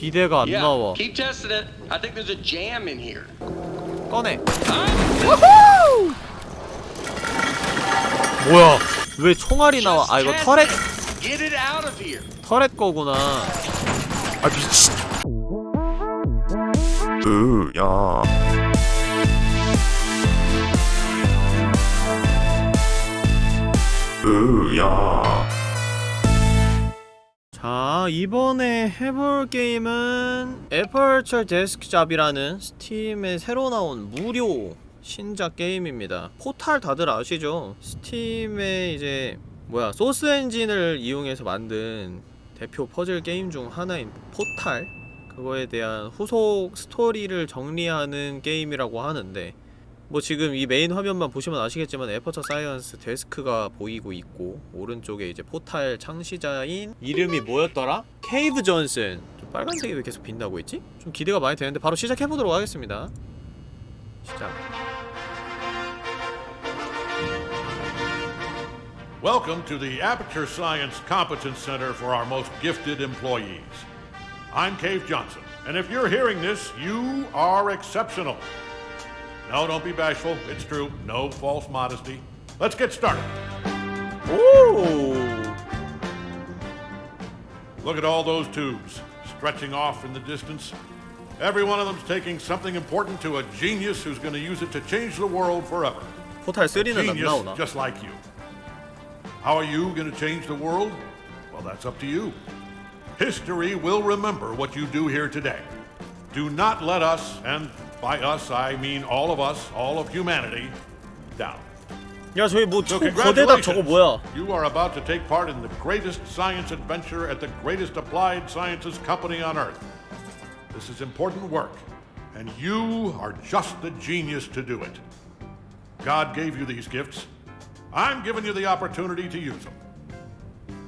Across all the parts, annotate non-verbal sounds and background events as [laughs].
비대가 안 나와 keep testing it. I think there's a jam in here. 꺼내 Huh? 뭐야 왜 총알이 나와 아 이거 터렛. 터렛 거구나 아 미친 으야 으야 자 이번에 해볼 게임은 에퍼처 데스크잡이라는 스팀에 새로 나온 무료 신작 게임입니다 포탈 다들 아시죠? 스팀에 이제 뭐야 소스 엔진을 이용해서 만든 대표 퍼즐 게임 중 하나인 포탈 그거에 대한 후속 스토리를 정리하는 게임이라고 하는데 뭐 지금 이 메인 화면만 보시면 아시겠지만 에퍼처 사이언스 데스크가 보이고 있고 오른쪽에 이제 포탈 창시자인 이름이 뭐였더라? 케이브 존슨 좀 빨간색이 왜 계속 빛나고 있지? 좀 기대가 많이 되는데 바로 시작해보도록 하겠습니다 시작 Welcome to the Aperture Science Competence Center for our most gifted employees. I'm Cave Johnson, and if you're hearing this, you are exceptional. No, don't be bashful. It's true. No false modesty. Let's get started. Ooh. Look at all those tubes stretching off in the distance. Every one of them's taking something important to a genius who's going to use it to change the world forever. Genius, just like you. How are you going to change the world? Well, that's up to you. History will remember what you do here today. Do not let us, and by us I mean all of us, all of humanity, down. 야 저기 뭐 So 저 거대다 저거 congratulations. 뭐야 You are about to take part in the greatest science adventure at the greatest applied sciences company on earth. This is important work, and you are just the genius to do it. God gave you these gifts. I'm giving you the opportunity to use them.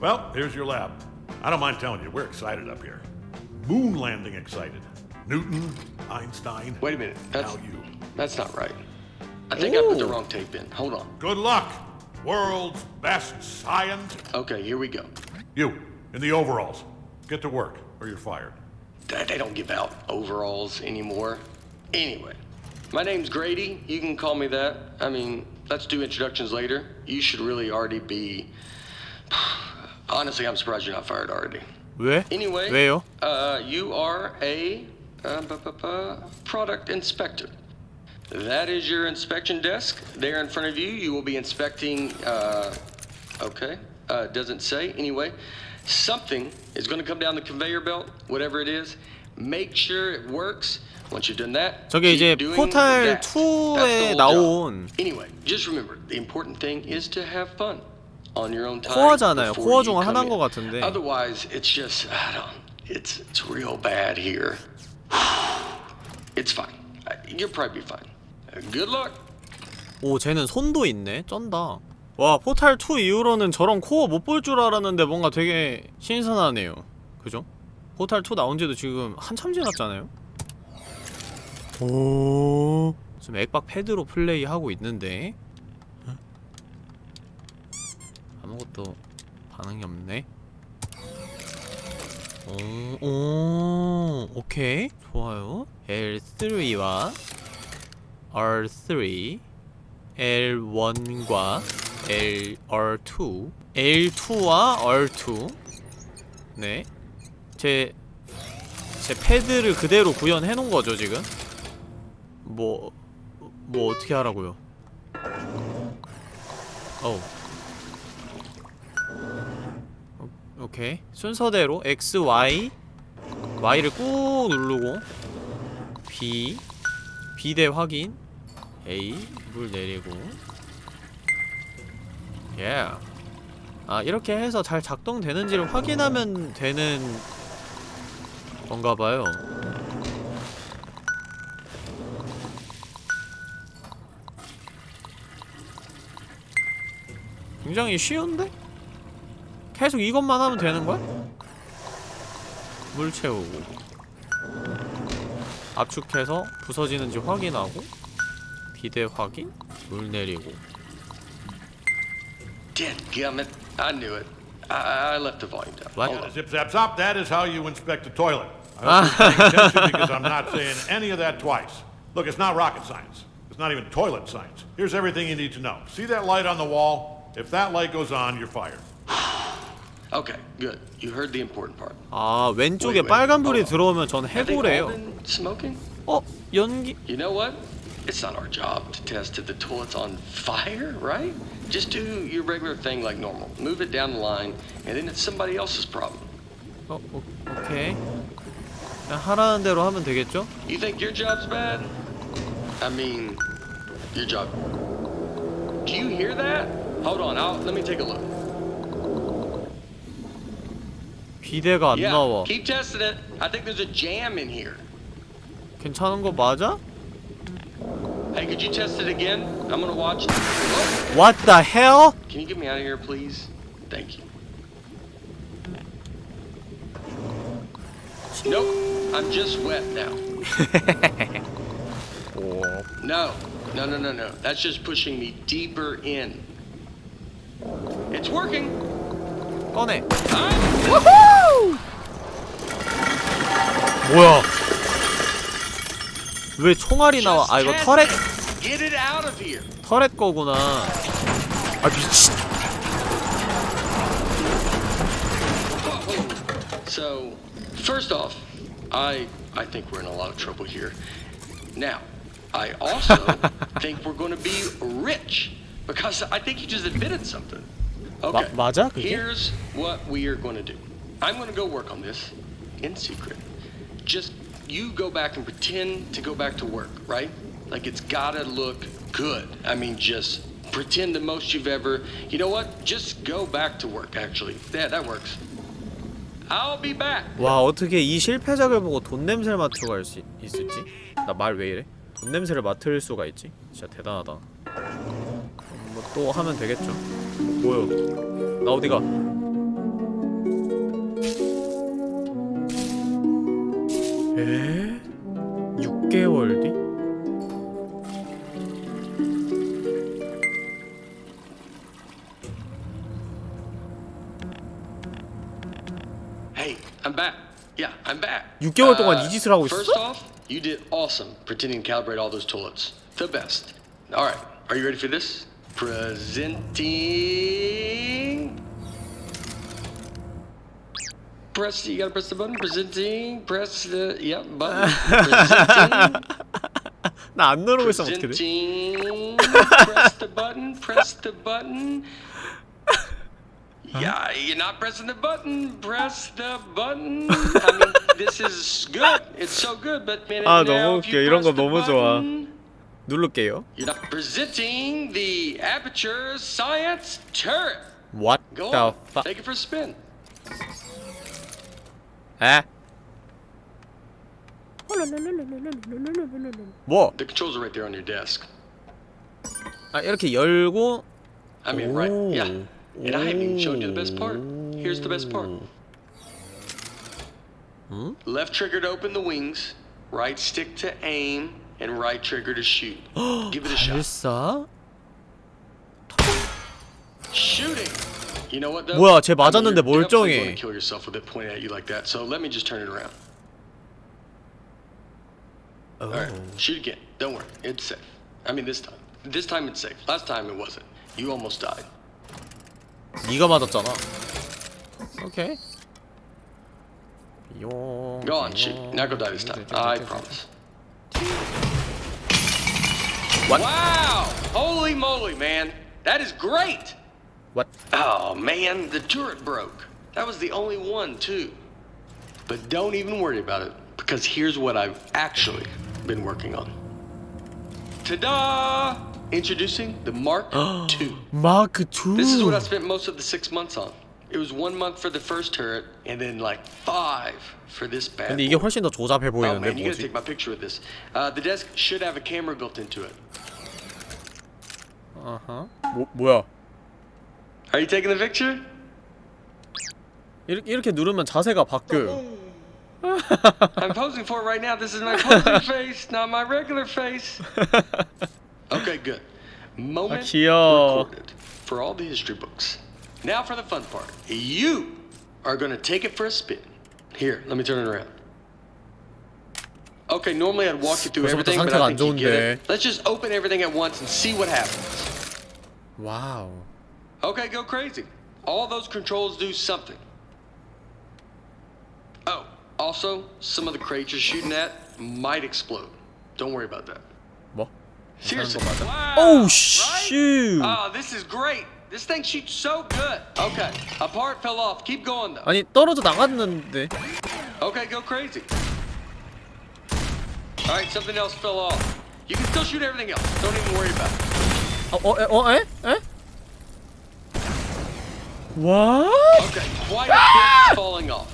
Well, here's your lab. I don't mind telling you, we're excited up here. Moon landing excited. Newton, Einstein. Wait a minute. That's, now you. That's not right. I think Ooh. I put the wrong tape in. Hold on. Good luck, world's best science. Okay, here we go. You, in the overalls. Get to work, or you're fired. They don't give out overalls anymore. Anyway, my name's Grady. You can call me that. I mean, let's do introductions later. You should really already be... [sighs] Honestly, I'm surprised you're not fired already. Anyway, Uh, you are a uh, bu- bu- bu- product inspector. That is your inspection desk. There in front of you, you will be inspecting. Uh, okay, uh, doesn't say. Anyway, something is going to come down the conveyor belt, whatever it is. Make sure it works. Once you've done that, 저게 keep 이제 doing 포탈 that. That's the 2에 whole 나온 job. Anyway, just remember the important thing is to have fun on your own time. 코어잖아요. before 코어 you 중 come 하나인 in. 것 같은데. Otherwise, it's just I don't. It's it's real bad here. [sighs] It's fine. Uh, You'll probably be fine. Uh, Good luck. 오 쟤는 손도 있네 쩐다 와 포탈 2 이후로는 저런 코어 못 볼 줄 알았는데 뭔가 되게 신선하네요 그죠? 포탈 2 나온 지도 지금 한참 지났잖아요 오 지금 액박 패드로 플레이하고 있는데 응? 아무것도 반응이 없네 오, 오 오케이 좋아요 L3와 R3 L1과 L, R2 L2와 R2 네. 제, 제 패드를 그대로 구현해 놓은 거죠, 지금? 뭐, 뭐 어떻게 하라고요? 어우. 오, 오케이. 순서대로 X, Y Y를 꾹 누르고 B B대 확인 A 물 내리고 예. 아 이렇게 해서 잘 작동되는지를 확인하면 되는 건가봐요 굉장히 쉬운데? 계속 이것만 하면 되는 거야? 물 채우고 압축해서 부서지는지 확인하고 비대 확인, 물 내리고 Dadgummit. I knew it. I, I left the volume down. What? Hold on. Zip, zap, zop. That is how you inspect a toilet. I hope you're paying attention because [laughs] I'm not saying any of that twice. Look, it's not rocket science. It's not even toilet science. Here's everything you need to know. See that light on the wall? If that light goes on, you're fired. Okay, good. You heard the important part. 아 왼쪽에 Wait, wait. 빨간불이 Hold on. 들어오면 전 Have they all 해고래요 been smoking? 어? 연기? You know what? It's not our job to test if the toilet's on fire, right? Just do your regular thing like normal. Move it down the line, and then it's somebody else's problem. 어, 오, 오케이 그냥 하라는 대로 하면 되겠죠? You think your job's bad? I mean, your job. Do you hear that? Hold on, I'll, let me take a look. 비대가 안 yeah, 나와 keep testing it. I think there's a jam in here. 괜찮은 거 맞아? Hey, could you test it again? I'm gonna watch. Oh, What the hell? can you get me out of here, please? Thank you. Nope, I'm just wet now. [laughs] No, no, no, no, no. That's just pushing me deeper in. It's working. 꺼내 I'm 뭐야 왜 총알이 나와 아 이거 터렛 testing. Get it out of here. 터렛 거구나 아 미친 So, first off, I I think we're in a lot of trouble here. Now, I also think we're going to be rich because I think you just admitted something. Okay. 마- 맞아, 그게? Here's what we are going to do. I'm going to go work on this in secret. Just you go back and pretend to go back to work, right? Like it's got to look good. I mean, just pretend the most you've ever. You know what? Just go back to work. Actually, yeah, that works. I'll be back. 와 어떻게 이 실패작을 보고 돈 냄새를 맡으러 갈 수 있을지? 나 말 왜 이래? 돈 냄새를 맡을 수가 있지? 진짜 대단하다 뭐 또 하면 되겠죠 뭐야 나 어디가 에? 6개월 뒤? Hey, I'm back. Yeah, I'm back. 6개월 동안 이 짓을 하고 First 있었어? off, you did awesome pretending to calibrate all those toilets. The best. All right, are you ready for this? Presenting. Press. You gotta press the button. Presenting. Press the. Yep. Button. Presenting. [laughs] 나 안 누르고 있으면 어떻게 돼? Presenting. press the button. Press the button. Yeah, you're not pressing the button. Press the button. I mean, this is good. It's so good, but man, 아, now 너무 if you 웃겨. 이런 거 press the 너무 좋아. button, 누를게요 You're not presenting the Aperture Science Turret. What Go the on, fuck take it for a spin. 에? 뭐? The controls are right there on your desk. 아 이렇게 열고 I mean, right? Ooh. Yeah. And I haven't even showed you the best part. Here's the best part. Hmm? Left trigger to open the wings, right stick to aim, and right trigger to shoot. [gasps] Give it a shot. 발사? Shooting. You know what though? 뭐야, 쟤 I mean, 맞았는데 you're definitely 멀쩡해. gonna kill yourself with it pointed at you like that. So let me just turn it around. 오. All right, shoot again. Don't worry, it's safe. I mean, this time. This time it's safe. Last time it wasn't. You almost died. 네가 맞았잖아 오케이 용 Go on, shoot. Now go die this time. I promise. What? Wow! Holy moly, man. That is great! What? Oh, man, the turret broke. That was the only one, too. But don't even worry about it, because here's what I've actually been working on. Ta-da! Introducing the Mark [gasps] II. Mark 2 This is what I spent most of the six months on. It was one month for the first turret, and then like five for this bad 근데 이게 boy. 훨씬 더 조잡해 Oh 보이는데 man, you gotta 뭐지? take my picture with this. Uh, the desk should have a camera built into it. 아하 뭐, 뭐야 Are you taking the picture? 이렇게, 이렇게 누르면 자세가 바뀌어요 I'm posing for it right now. This is my posing [laughs] face, not my regular face. [laughs] Okay, good. Moment 아, 귀여워. recorded for all the history books. Now for the fun part. You are going to take it for a spin. Here, let me turn it around. Okay, normally I'd walk you through everything, but I think you get it. Let's just open everything at once and see what happens. Wow. Okay, go crazy. All those controls do something. Oh, also, some of the crates you're shooting at might explode. Don't worry about that. What? Seriously. Wow, oh, shoot! Right? Oh, this is great. This thing shoots so good. Okay, a part fell off. Keep going though. 아니 떨어져 나갔는데. Okay, go crazy. All right, something else fell off. You can still shoot everything else. Don't even worry about it. 어, 어, 에, 어, 에? 에? 와? Okay, quite a bit is falling off.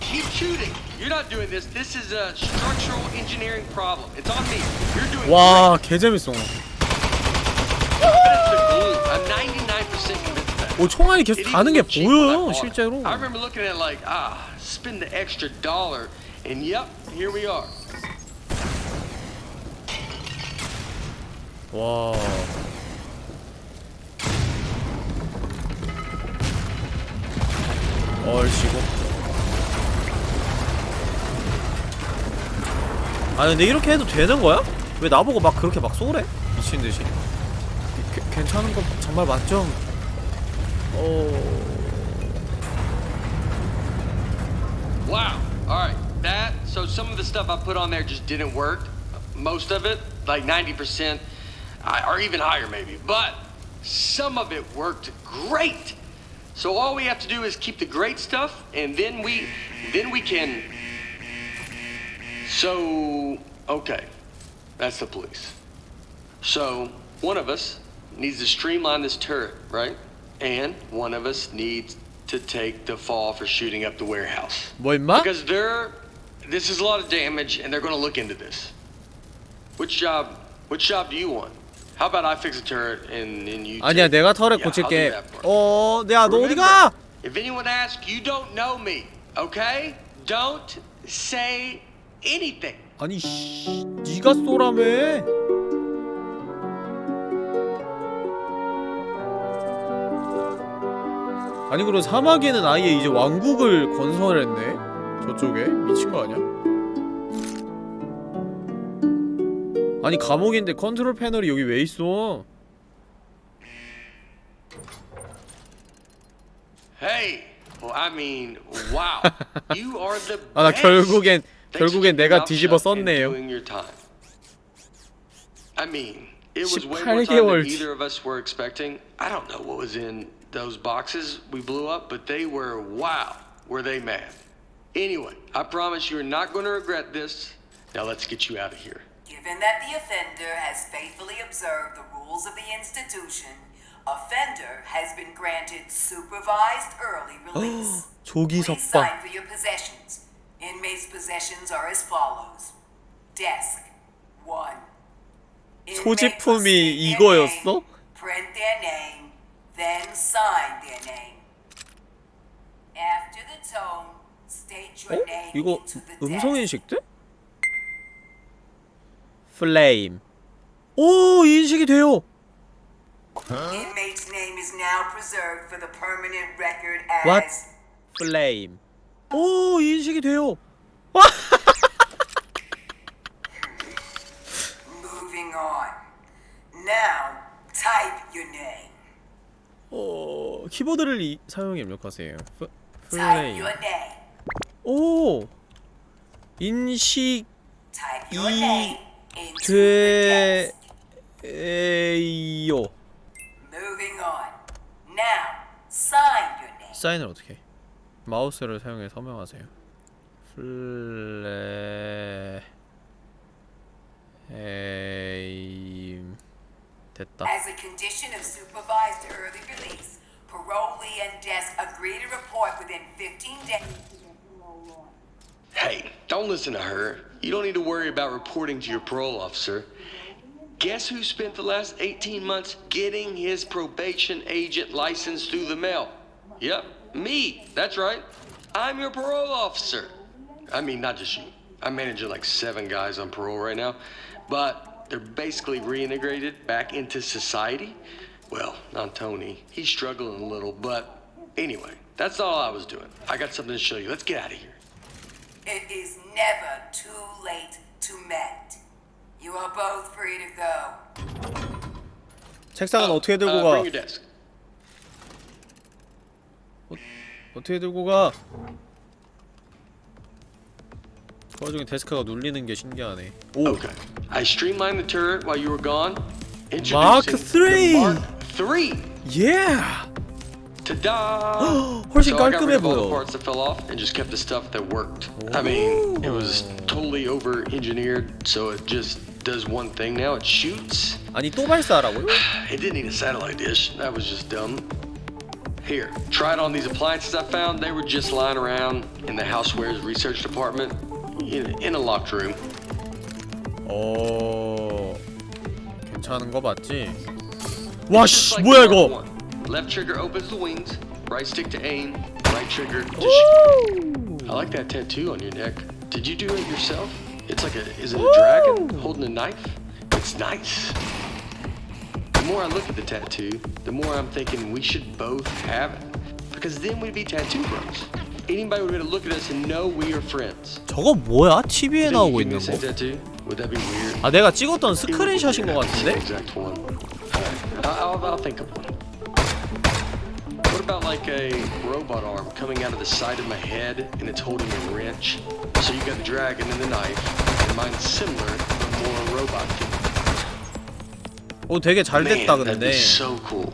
Keep shooting. You're not doing this. This is a structural engineering problem. It's on me. You're doing 와, 개 재밌어. 오, 총알이 계속 가는 게 it. 실제로. I remember looking at like, ah, spend the extra dollar, and yep, here we are. 와. 얼씨구. 아 근데 이렇게 해도 되는 거야? 왜 나보고 막 그렇게 막 쏘래? 미친 듯이. 게- 괜찮은 거 정말 맞죠? 어. Wow. All right. That, so some of the stuff I put on there just didn't work. Most of it, like 90%, I- or even higher maybe. But some of it worked great. So all we have to do is keep the great stuff, and then we, then we can. So, okay. That's the police. So, one of us needs to streamline this turret, right? And one of us needs to take the fall for shooting up the warehouse. 뭐 임마? Because they're this is a lot of damage and they're gonna look into this. Which job which job do you want? How about I fix a turret and, and you 아니야 take- 내가 털에 Yeah, I'll do 고칠게. that part. 어, 야 너 어디 Remember, 가? If anyone asks, you don't know me, okay? Don't say anything. 아니 씨, 네가 쏘라며. 아니 그럼 사막에는 아예 이제 왕국을 건설했네. 저쪽에 미친 거 아니야? 아니 감옥인데 컨트롤 패널이 여기 왜 있어? Hey, well, I mean, wow. you are the 아나 best. 결국엔 for 결국엔 keeping 내가 뒤집어 썼네요. doing your time. I mean, it was way 18 more time than 개월. either of us were expecting. I don't know what was in those boxes we blew up, but they were wow. Were they mad? Anyway, I promise you're not going to regret this. Now let's get you out of here. Given that the offender has faithfully observed the rules of the institution, offender has been granted supervised early release. [gasps] 조기 Please 석방. sign for your possessions. Inmates' possessions are as follows: desk one. Inmate will 소지품이 state their 이거였어? name, Print their name, then sign their name. After the tone, state 어? your name 이거 into the 음성. 인식돼? 플레임. 오 인식이 돼요. Inmate's name is now preserved for the permanent record as What? 플레임. 오 인식이 돼요. moving on. Now, type your name. 어 키보드를 이, 사용해 입력하세요. 플- Type 플레임. your name. 오 인식 이- your name. 사인을 어떻게? 해? 마우스를 사용해 서명하세요. 플레 에임 됐다. As a condition of supervised early release, parolee and desk agree to report within 15 days. Hey, don't listen to her. You don't need to worry about reporting to your parole officer. Guess who spent the last 18 months getting his probation agent license through the mail? Yep, me. That's right. I'm your parole officer. I mean, not just you. I'm managing like seven guys on parole right now, but they're basically reintegrated back into society. Well, not Tony. He's struggling a little, but anyway, that's all I was doing. I got something to show you. Let's get out of here. It is never too late to mend. You are both free to go. 책상은 어떻게 들고 uh, 가? Bring your desk. 어떻게 들고 가? 그 와중에 데스크가 눌리는 게 신기하네. 오, Okay. I streamlined the turret while you were gone. Mark Introducing III. the Mark III. yeah. Ta-da! [gasps] 훨씬 so I got 깔끔해 rid of all the 보여. parts that fell off and just kept the stuff that worked. I mean, it was totally over-engineered, so it just does one thing now. It shoots. 아니 또 발사하라고요? [sighs] It didn't need a satellite dish. That was just dumb. Here, try it on these appliances I found. They were just lying around in the housewares research department in, in a locked room. 어, 괜찮은 거 맞지? Just 와씨 like 뭐야 the Mark 이거? I. Left trigger opens the wings. Right stick to aim. Right trigger to shoot. I like that tattoo on your neck. Did you do it yourself? It's like a. Is it a dragon holding a knife? It's nice. The more I look at the tattoo, the more I'm thinking we should both have it. Because then we'd be tattoo bros. Anybody would be able to look at us and know we are friends. 저거 뭐야? TV에 Think 나오고 you give me 있는 the same 거? tattoo? Would that be weird? 아 내가 찍었던 스크린샷인 거 Same 같은데? exact one. Alright, I'll, I'll, I'll think of one. What about like a robot arm coming out of the side of my head and it's holding a wrench? So you got the dragon and the knife, and mine's similar, but more robot feel. 오 되게 잘 Man, 됐다 that'd 근데. be so cool.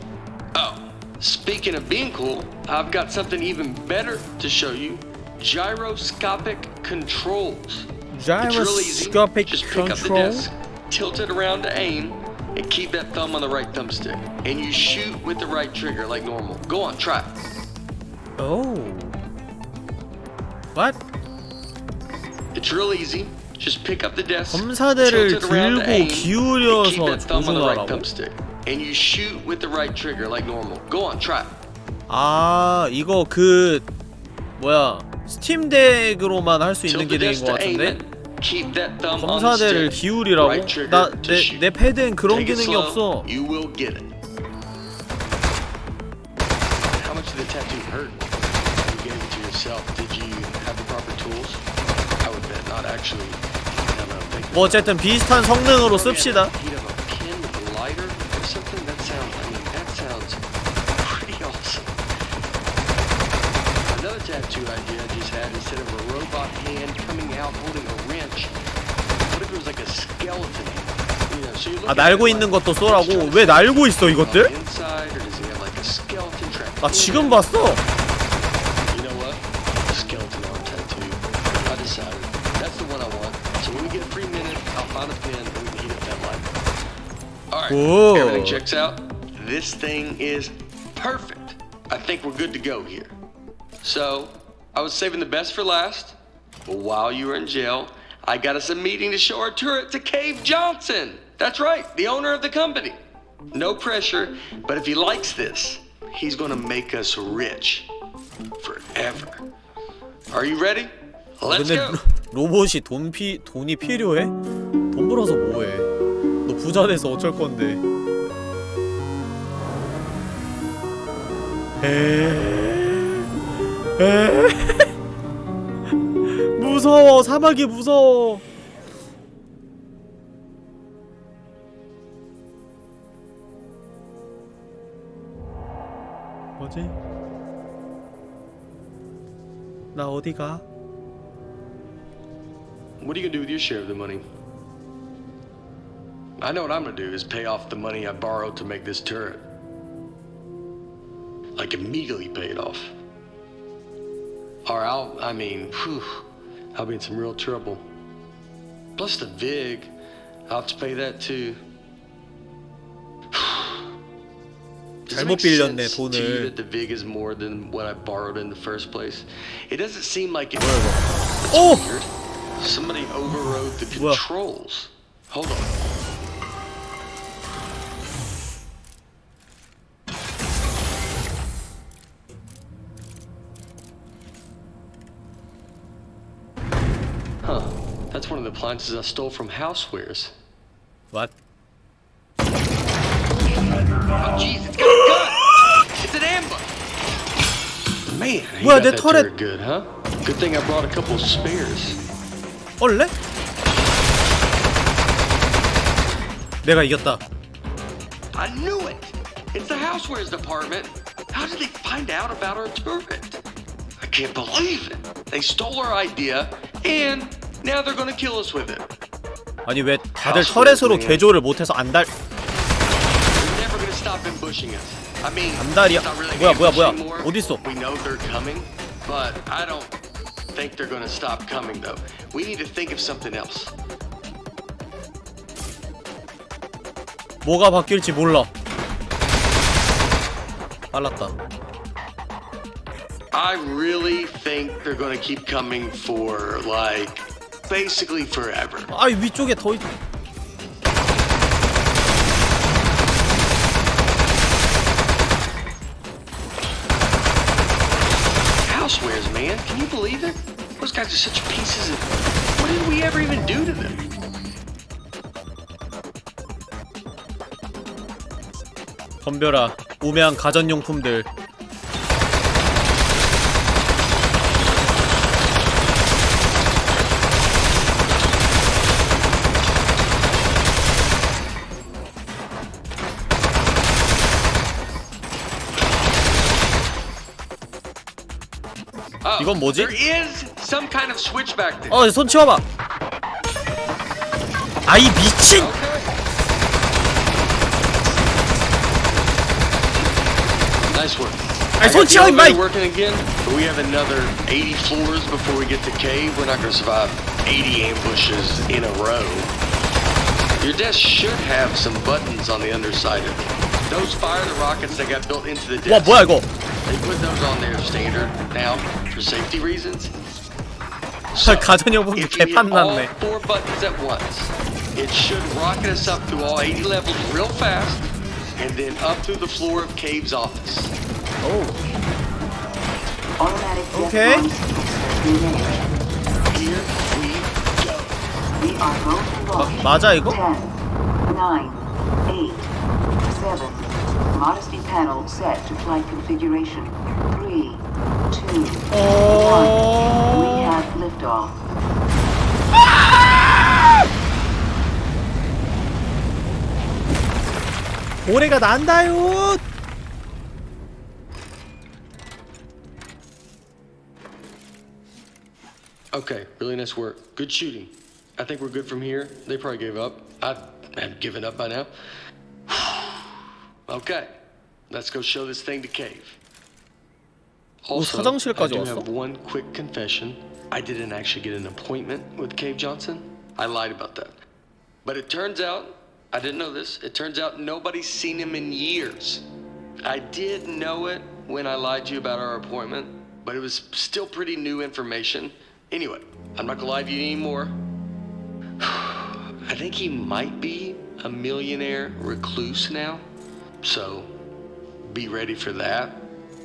Oh, Speaking of being cool, I've got something even better to show you. Gyroscopic controls. Gyroscopic it's really? Just pick up the desk, tilt it around to aim, and keep that thumb on the right thumbstick. And you shoot with the right trigger like normal. Go on, try. Oh. What? It's real easy. Just pick up the desk, tilt it around to aim, and keep that thumb on the right thumbstick. and you shoot with the right trigger like normal. Go on, try. 아, 이거 그 뭐야? 스팀덱으로만 할 수 있는 기능인 것 같은데? 검사대를 기울이라고? 나, 내, 내 패드엔 그런 기능이 없어 뭐 어쨌든 비슷한 성능으로 씁시다 아 at it 날고 like, 있는 것도 it's 쏘라고? trying to 왜 say, 날고 있어 on 이것들? the inside, or does he have like a skeleton trap 나 in 지금 it? 봤어. You know what? Skeleton arm tattoo. I decided. That's the one I want. So when we get a free minute, I'll find a pin and we can heat up that light. Alright, Whoa. everything checks out. This thing is perfect. I think we're good to go here. So, I was saving the best for last, but while you were in jail, I got us a meeting to show our turret to Cave Johnson. That's right, the owner of the company. No pressure, but if he likes this, he's gonna make us rich. Forever. Are you ready? Let's go. 로- 로봇이 돈 피, 돈이 필요해? 돈 벌어서 뭐해? 너 부자 돼서 어쩔 건데? 에... 에... 무서워 사막이 무서워 뭐지? 나 어디 가? What are you gonna do with your share of the money? I know what I'm gonna do is pay off the money I borrowed to make this turret. Like immediately pay it off. Or I'll, I mean, whew, I'll be in some real trouble. Plus the VIG, I'll have to pay that too. [sighs] Does it make sense to you that the VIG is more than what I borrowed in the first place? It doesn't seem like it. Oh! weird. Somebody overrode the controls. Hold on. appliances I stole from Housewares. What? Oh, jeez, it's got a gun! It's an ambush! Man, he 뭐야, got 내 that 털에- turret good, huh? Good thing I brought a couple of spares. 얼레? 내가 이겼다. I knew it! It's the housewares department. How did they find out about our turret? I can't believe it. They stole our idea, and now they're gonna kill us with it. 아니 왜 다들 터렛으로 개조를 못해서 안달 They're never gonna stop ambushing us. I mean, 안달이야. it's not really 뭐야, 뭐야, 뭐야. ambush anymore. 어딨어? We know they're coming, but I don't think they're gonna stop coming though. We need to think of something else. 뭐가 바뀔지 몰라. 빨랐다. I really think they're gonna keep coming for like basically forever. 아이 위쪽에 더 있... Housewares, man. Can you believe it? Those guys are such pieces of. What did we ever even do to them? 덤벼라. 우매한 가전용품들. 이건 뭐지? There is some kind of switch back there. 어, 손 치워봐. 아이 미친! Okay. Nice work. 아이 손 got the 치워 임마! elevator working again, but we have another 80 floors before we get to cave. We're not gonna survive 80 ambushes in a row. Your desk should have some buttons on the underside of it. Those fire the rockets that got built into the 와 desk. 뭐야 이거? They put those on there standard now for safety reasons. 헐 가전용품 If you hit all 개판났네. four buttons at once, it should rocket us up through all 80 levels real fast, and then up through the floor of Cave's office. 오. Automatic death Okay. bomb sequence has been managed. Here we go. We are going to launch. 맞아 이거? 10, 9, 8, 7. Modesty panel set to flight configuration. 3, 2, 1. We 어... have liftoff. 고래가 난다요. Okay, really nice work. Good shooting. I think we're good from here. They probably gave up. I have given up by now. Okay, let's go show this thing to Cave. Also, I do have one quick confession. I didn't actually get an appointment with Cave Johnson. I lied about that. But it turns out, I didn't know this, it turns out nobody's seen him in years. I did know it when I lied to you about our appointment, but it was still pretty new information. Anyway, I'm not gonna lie to you anymore. [sighs] I think he might be a millionaire recluse now. so be ready for that.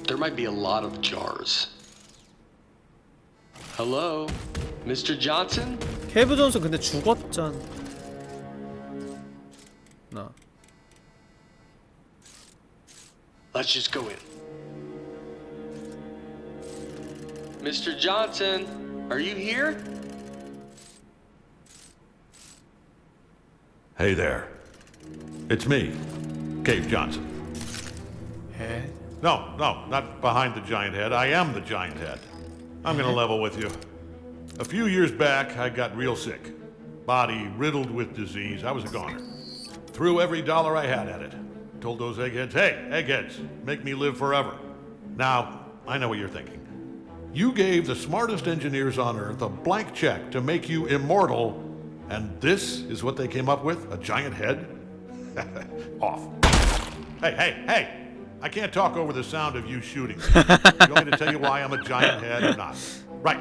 There might be a lot of jars. Hello, Mr. Johnson? 케이브 존슨 근데 죽었잖아. 나. Let's just go in. Mr. Johnson, are you here? Hey there. It's me, Cave Johnson. 에? No, no, not behind the giant head. I am the giant head. I'm gonna level with you. A few years back, I got real sick. Body riddled with disease. I was a goner. Threw every dollar I had at it. Told those eggheads, hey, eggheads, make me live forever. Now, I know what you're thinking. You gave the smartest engineers on Earth a blank check to make you immortal, and this is what they came up with? A giant head? [laughs] Off. Hey, hey, hey! I can't talk over the sound of you shooting. [laughs] you want me to tell you why I'm a giant head or not? Right.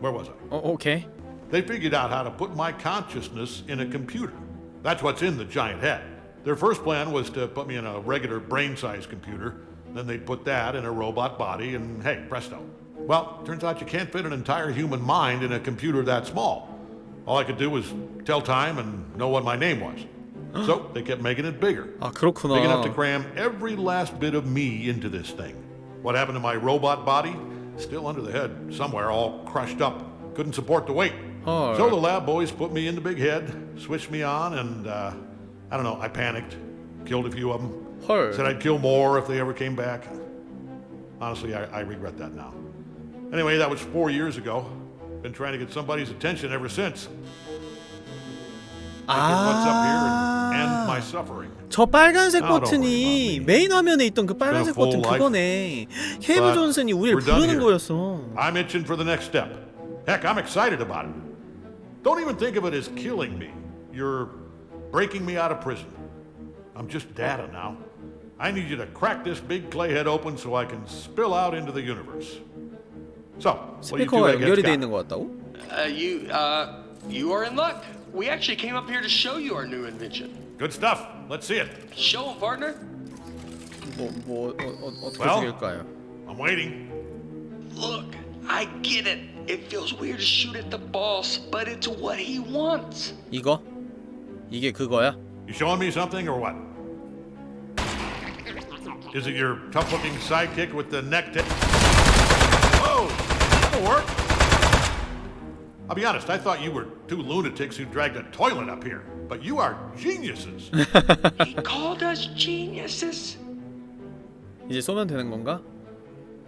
Where was I? Oh, okay. They figured out how to put my consciousness in a computer. That's what's in the giant head. Their first plan was to put me in a regular brain-sized computer. Then they put that in a robot body, and hey, presto. Well, turns out you can't fit an entire human mind in a computer that small. All I could do was tell time and know what my name was. [gasps] so they kept making it bigger. 아 Big enough to 그렇구나. cram every last bit of me into this thing. What happened to my robot body? still under the head somewhere, all crushed up. Couldn't support the weight. Oh. So the lab boys put me in the big head, switched me on, and uh, I don't know, I panicked, killed a few of them. 헐. Said I'd kill more if they ever came back. Honestly, I, I regret that now. Anyway, that was four years ago. Been trying to get somebody's attention ever since. I get what's up here 저 빨간색 Now don't 버튼이 worry about me. 메인 화면에 있던 그 빨간색 full 버튼 life. 그거네. 케이브 But 존슨이 우리를 we're done 부르는 here. 거였어. I'm itching for the next step. Heck, I'm excited about it. Don't even think of it as killing me. You're breaking me out of prison. I'm just data now. I need you to crack this big clay head open so I can spill out into the universe. So, what do you two 스피커가 eggheads 연결이 돼 got? 있는 것 같다고? Uh, you, uh, you are in luck. We actually came up here to show you our new invention. Good stuff. Let's see it. Show 'em, partner. 뭐, 뭐, 어, 어, 어떻게 Well? 죽일까요? I'm waiting. Look, I get it. It feels weird to shoot at the boss, but it's what he wants. 이거? 이게 그거야? You showing me something or what? Is it your tough-looking sidekick with the neck to... Whoa! That'll work. I'll be honest, I thought you were two lunatics who dragged a toilet up here. But you are geniuses. [laughs] He called us geniuses. 이제 쏘면 되는 건가?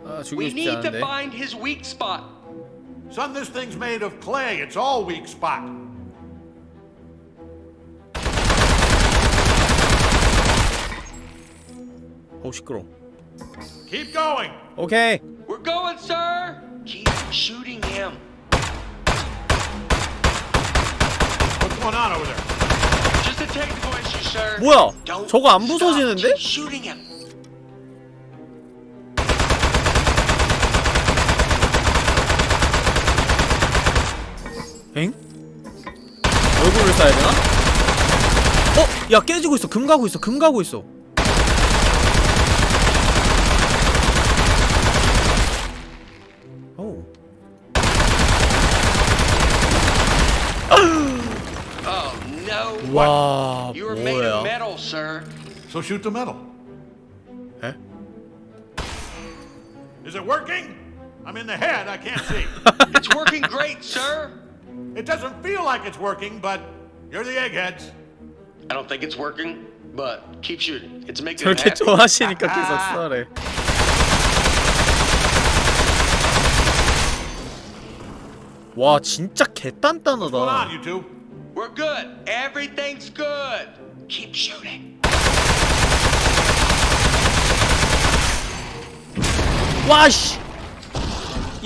아 죽이고 We 싶지 need to 않은데 find his weak spot. Son, this thing's made of clay. It's all weak spot. 어우 시끄러 Keep going. 오케이 We're going, sir. Keep shooting him. 뭐야 Don't 저거 안. 부서지는데? 엥? 얼굴을 쏴야 되나? 어? 야 깨지고 있어 금 가고 있어 금 가고 있어 Oh no. 와 You were made of 뭐야 metal, sir. So shoot the metal. 에? Is it working? I'm in the head. I can't see. [laughs] It's working great, sir. it doesn't feel like it's working, but you're the eggheads. I don't think it's working, but keep shooting. It's making him 저렇게 happy. 좋아하시니까 계속 쏘래 와 진짜 What's going on, 개단단하다 you two? We're good. Everything's good. Keep shooting. 와씨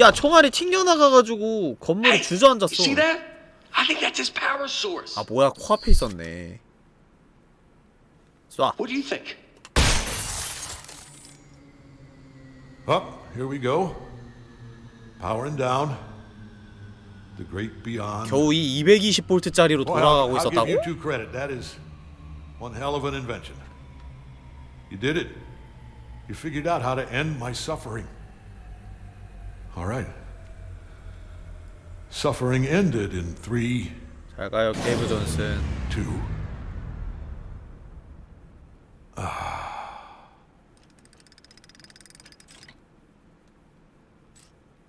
야 총알이 튕겨나가가지고 건물이 Hey, 주저앉았어 you see that? I think that's his power source. 아 뭐야 코앞에 있었네 쏴 What do you think? Up, here we go. Powering down. The great beyond. 겨우 이 220볼트짜리로 Boy, I'll, 돌아가고 I'll give 있었다고? you two credit. That is one hell of an invention. You did it. You figured out how to end my suffering. All right. Suffering ended in three, 잘 가요 케이브 존슨 two.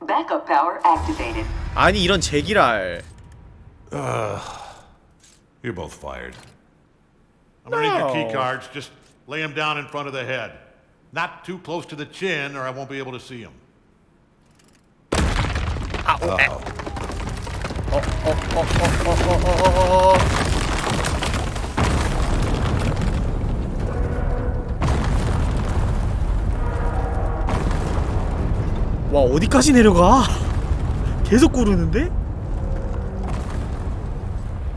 Backup power activated. 아니 이런 제기랄 You're both fired. I'm gonna need your key No. cards. Just lay them down in front of the head. Not too close to the chin, or I won't be able to see them. 아오 에. 어 와 어디까지 내려가? 계속 구르는데?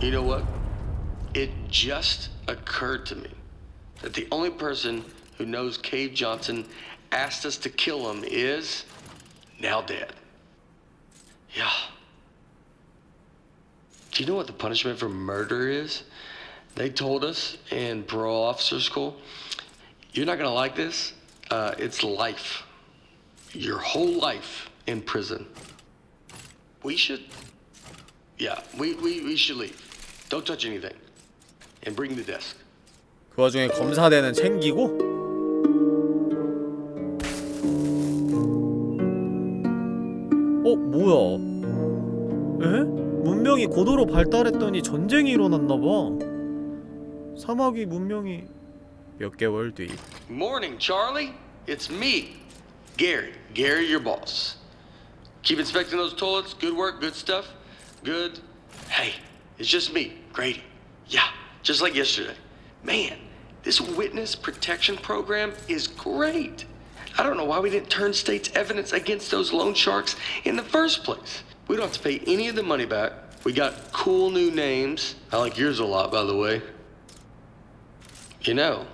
You know what? It just occurred to me that the only person who knows Cave Johnson asked us to kill him is now dead. Yeah. Do you know what the punishment for murder is? They told us in parole officer school, you're not gonna like this. Uh, it's life. your whole life in prison. We should, yeah, we, we, we should leave. Don't touch anything. And bring the desk. 그 와중에 검사대는 챙기고 어? 뭐야 에? 문명이 고도로 발달했더니 전쟁이 일어났나봐 사막이 문명이 몇 개월 뒤 Morning, Charlie. It's me. Gary. Gary, your boss. Keep inspecting those toilets. Good work, good stuff. Good. Hey, it's just me, Grady. Yeah, just like yesterday. Man, this witness protection program is great. I don't know why we didn't turn state's evidence against those loan sharks in the first place. We don't have to pay any of the money back. We got cool new names. I like yours a lot, by the way. You know,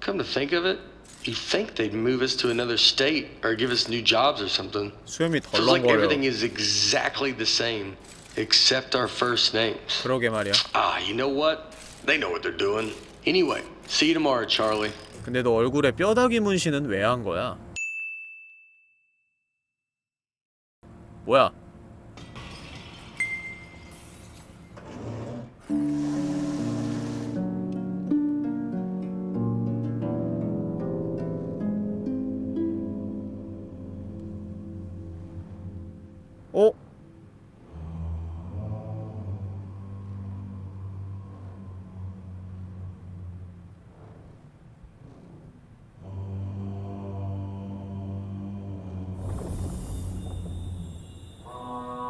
come to think of it, you think they'd move us to another state or give us new jobs or something. 수염이 Feels like 덜렁거려 everything is exactly the same, except our first names. 그러게 말이야 Ah, you know what? They know what they're doing. Anyway, see you tomorrow, Charlie. 근데 너 얼굴에 뼈다귀 문신은 왜 한 거야? 뭐야? 어?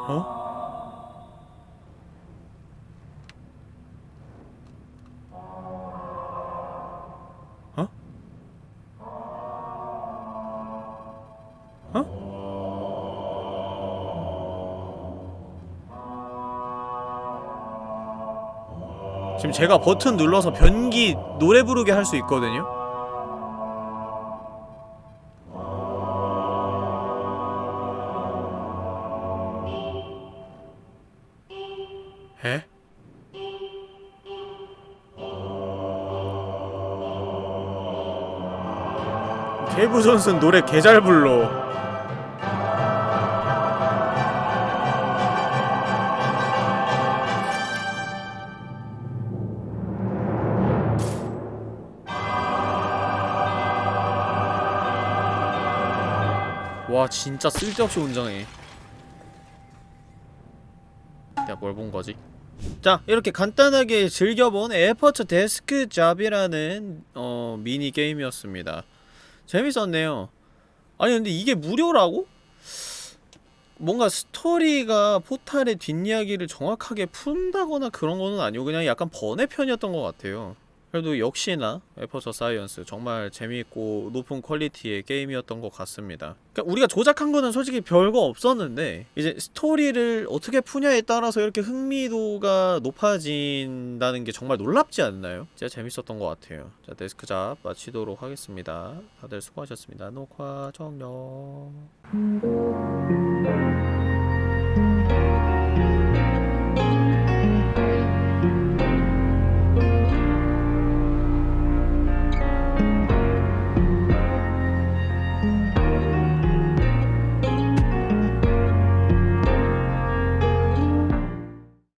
어? 지금 제가 버튼 눌러서 변기 노래 부르게 할 수 있거든요? 에? 존슨 노래 개 잘 불러. 와 진짜 쓸데없이 운전해. 내가 뭘 본 거지? 자 이렇게 간단하게 즐겨본 에어포츠 데스크 잡이라는 어 미니 게임이었습니다 재밌었네요 아니 근데 이게 무료라고? 뭔가 스토리가 포탈의 뒷이야기를 정확하게 푼다거나 그런 거는 아니고 그냥 약간 번외편이었던 것 같아요 그래도 역시나 에퍼처 사이언스 정말 재미있고 높은 퀄리티의 게임이었던 것 같습니다. 그러니까 우리가 조작한 거는 솔직히 별거 없었는데 이제 스토리를 어떻게 푸냐에 따라서 이렇게 흥미도가 높아진다는 게 정말 놀랍지 않나요? 진짜 재밌었던 것 같아요. 자 데스크 잡 마치도록 하겠습니다. 다들 수고하셨습니다. 녹화 종료